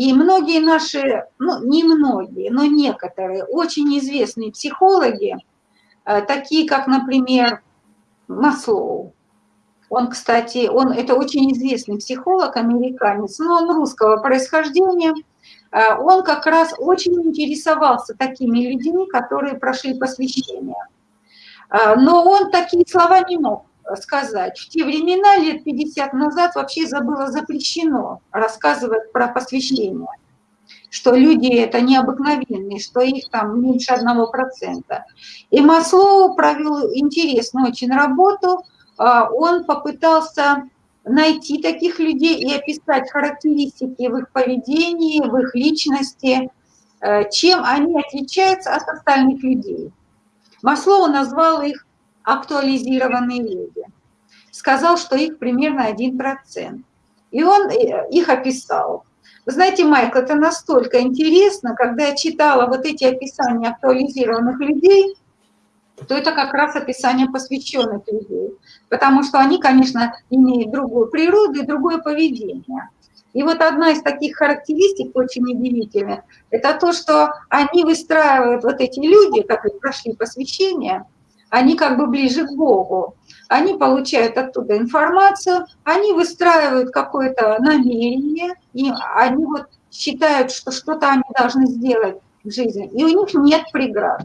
И многие наши, ну не многие, но некоторые очень известные психологи, э, такие как, например, Маслоу, он, кстати, он это очень известный психолог, американец, но он русского происхождения, э, он как раз очень интересовался такими людьми, которые прошли посвящение. Э, но он такие слова не мог сказать. В те времена, лет 50 назад, вообще было запрещено рассказывать про посвящение, что люди это необыкновенные, что их там меньше одного процента. И Маслоу провел интересную очень работу. А, он попытался найти таких людей и описать характеристики в их поведении, в их личности, э, чем они отличаются от остальных людей. Маслоу назвал их актуализированные люди. Сказал, что их примерно 1%. И он э, их описал. Вы знаете, Майкл, это настолько интересно, когда я читала вот эти описания актуализированных людей, то это как раз описание посвященных людей. Потому что они, конечно, имеют другую природу и другое поведение. И вот одна из таких характеристик очень удивительная, это то, что они выстраивают, вот эти люди, которые прошли посвящение, они как бы ближе к Богу. Они получают оттуда информацию, они выстраивают какое-то намерение, и они вот считают, что что-то они должны сделать в жизни, и у них нет преград.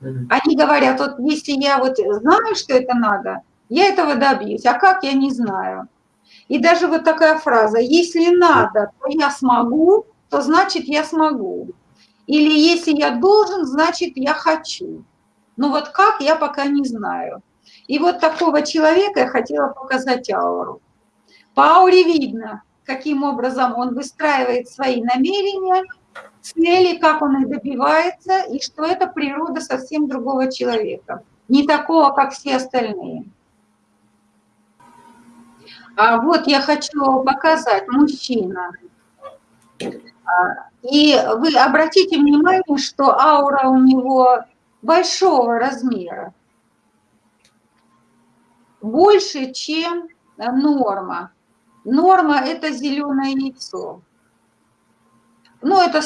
Они говорят, вот если я вот знаю, что это надо, я этого добьюсь, а как, я не знаю. И даже вот такая фраза, если надо, то я смогу, то значит я смогу. Или если я должен, значит я хочу. Но вот как, я пока не знаю. И вот такого человека я хотела показать ауру. По ауре видно, каким образом он выстраивает свои намерения, цели, как он их добивается, и что это природа совсем другого человека. Не такого, как все остальные. А вот я хочу показать мужчина. А, и вы обратите внимание, что аура у него большого размера, больше, чем норма. Норма – это зеленое яйцо. Ну, это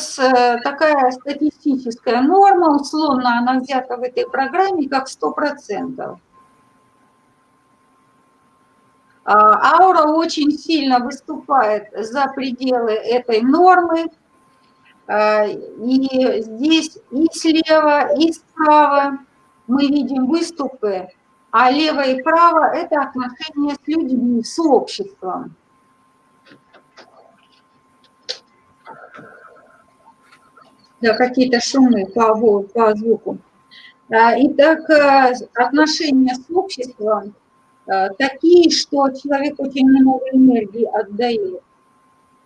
такая статистическая норма, условно она взята в этой программе как 100%. А, аура очень сильно выступает за пределы этой нормы. А, и здесь и слева, и справа мы видим выступы, а лево и право – это отношения с людьми, с обществом. Да, какие-то шумы по, по звуку. А, итак, отношения с обществом Э, такие, что человек очень много энергии отдает.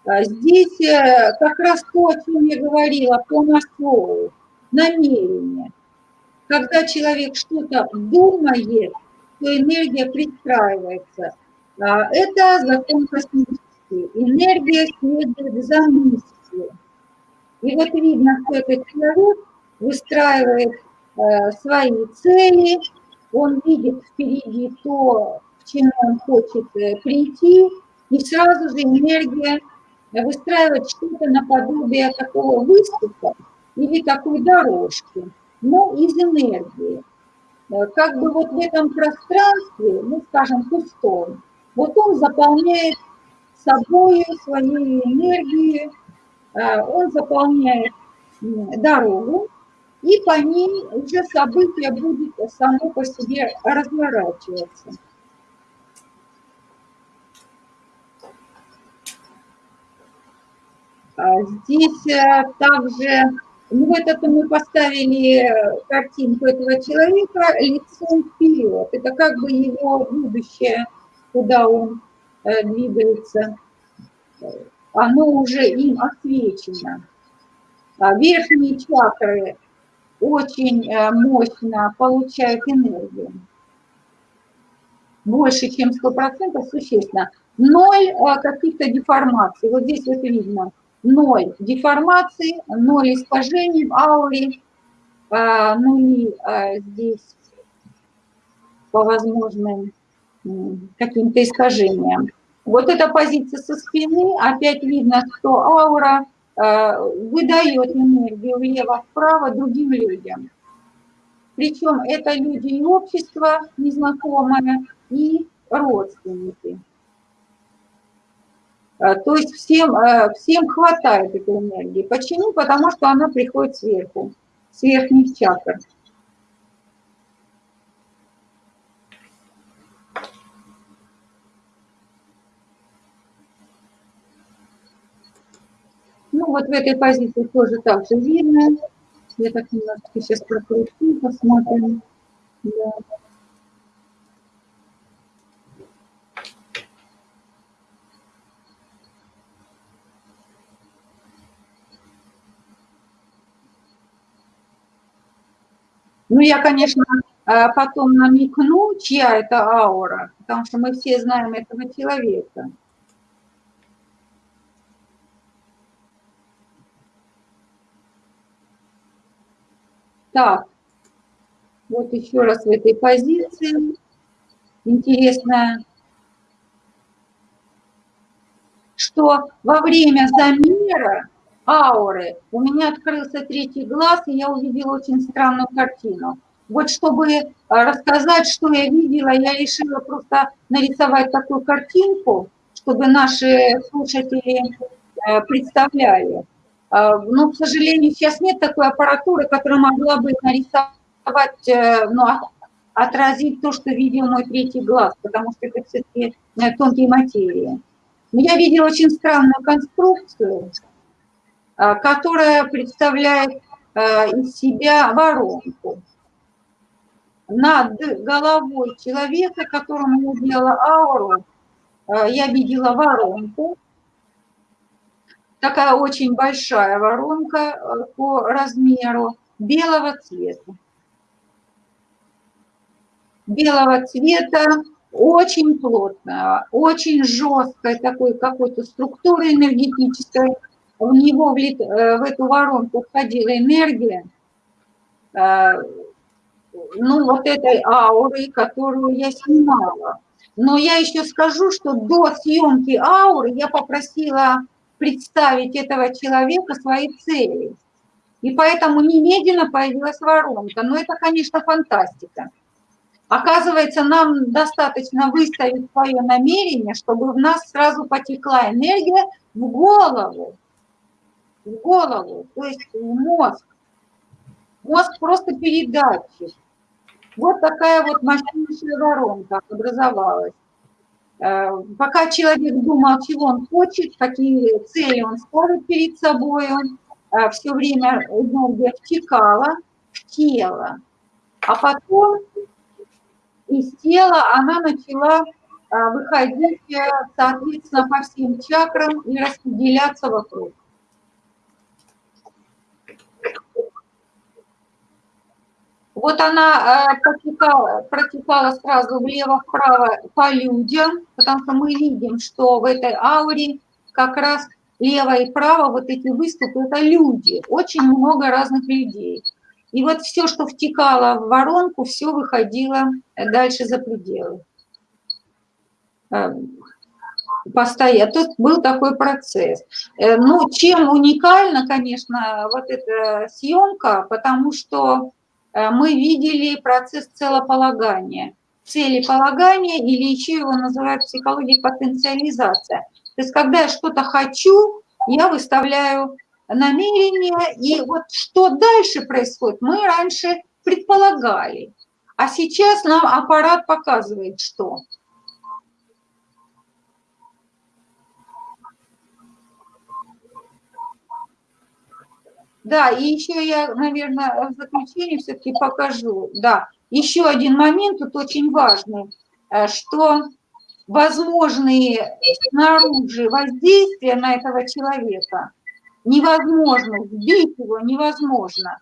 А здесь э, как раз то, о чем я говорила, по Маслову, намерение. Когда человек что-то думает, то энергия пристраивается. А это закон космический. Энергия следует за мыслью. И вот видно, что этот человек выстраивает э, свои цели, он видит впереди то, к чему он хочет э, прийти, и сразу же энергия выстраивает что-то наподобие такого выступа или такой дорожки, но из энергии. Э, как бы вот в этом пространстве, ну, скажем, пустом, вот он заполняет собой, своей энергией, э, он заполняет дорогу, и по ней уже событие будет само по себе разворачиваться. Здесь э, также, ну это мы поставили э, картинку этого человека лицом вперед. Это как бы его будущее, куда он э, двигается, оно уже им освещено. А верхние чакры очень мощно получают энергию. Больше, чем 100%, существенно. Ноль каких-то деформаций. Вот здесь вот видно. Ноль деформаций, ноль искажений в ауре, э, нули здесь по возможным каким-то искажениям. Вот эта позиция со спины, опять видно, что аура э, выдает энергию влево-вправо другим людям. Причем это люди и общество незнакомое, и родственники. Э, то есть всем, э, всем хватает этой энергии. Почему? Потому что она приходит сверху, с верхних чакр. Ну, вот в этой позиции тоже так же видно. Я так немножко сейчас прокручу, посмотрим. Да. Ну, я, конечно, э, потом намекну, чья это аура, потому что мы все знаем этого человека. Так, вот еще раз в этой позиции. Интересно, что во время замера ауры у меня открылся третий глаз, и я увидела очень странную картину. Вот чтобы э, рассказать, что я видела, я решила просто нарисовать такую картинку, чтобы наши слушатели э, представляли. А, но, к сожалению, сейчас нет такой аппаратуры, которая могла бы нарисовать, э, ну, отразить то, что видел мой третий глаз, потому что это все-таки тонкие материи. Но я видела очень странную конструкцию, а, которая представляет э, из себя воронку. Над головой человека, которому я делала ауру, я видела воронку, такая очень большая воронка э, по размеру белого цвета. Белого цвета, очень плотная, очень жесткой такой какой-то структуры энергетической. В него, э, в эту воронку входила энергия, э, ну, вот этой ауры, которую я снимала. Но я еще скажу, что до съемки ауры я попросила представить этого человека своей цели. И поэтому немедленно появилась воронка. Но это, конечно, фантастика. Оказывается, нам достаточно выставить свое намерение, чтобы в нас сразу потекла энергия в голову. В голову, то есть в мозг. Мозг просто передатчик. Вот такая вот мощнейшая воронка образовалась. Э, пока человек думал, чего он хочет, какие цели он ставит перед собой, э, все время энергия втекала в тело. А потом из тела она начала э, выходить, соответственно, по всем чакрам и распределяться вокруг. Вот она э, протекала, протекала сразу влево-вправо по людям, потому что мы видим, что в этой ауре как раз лево и право вот эти выступы – это люди, очень много разных людей. И вот все, что втекало в воронку, все выходило дальше за пределы. Э, постоянно. Тут был такой процесс. Э, ну, чем уникальна, конечно, вот эта съемка, потому что мы видели процесс целополагания, целеполагания или еще его называют в психологии потенциализация. То есть когда я что-то хочу, я выставляю намерение, и вот что дальше происходит, мы раньше предполагали, а сейчас нам аппарат показывает, что. Да, и еще я, наверное, в заключение все-таки покажу. Да, еще один момент тут очень важный, э, что возможные снаружи воздействия на этого человека невозможно, сбить его невозможно.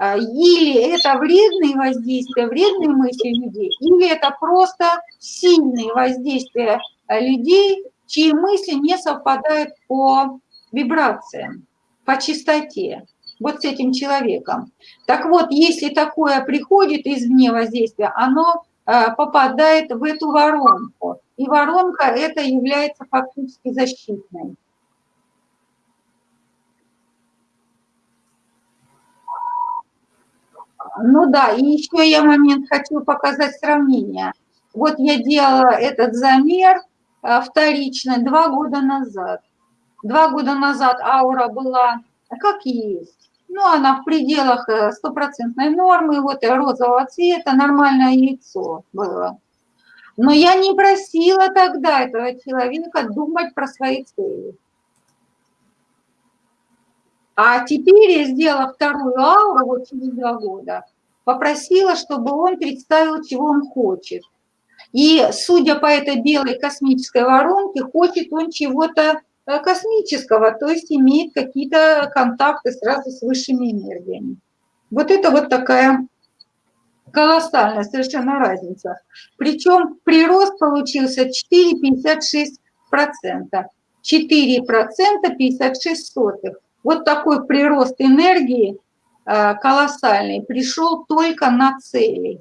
Э, или это вредные воздействия, вредные мысли людей, или это просто сильные воздействия людей, чьи мысли не совпадают по вибрациям по чистоте, вот с этим человеком. Так вот, если такое приходит извне воздействия, оно попадает в эту воронку. И воронка это является фактически защитной. Ну да, и еще я момент хочу показать сравнение. Вот я делала этот замер э, вторично два года назад. Два года назад аура была как есть. Ну, она в пределах э, стопроцентной нормы, вот розового цвета, нормальное яйцо было. Но я не просила тогда этого человека думать про свои цели. А теперь я сделала вторую ауру вот через два года, попросила, чтобы он представил, чего он хочет. И судя по этой белой космической воронке, хочет он чего-то э, космического, то есть имеет какие-то контакты сразу с высшими энергиями. Вот это вот такая колоссальная совершенно разница. Причем прирост получился 4,56%. 4% 56 сотых. Вот такой прирост энергии э, колоссальный пришел только на цели.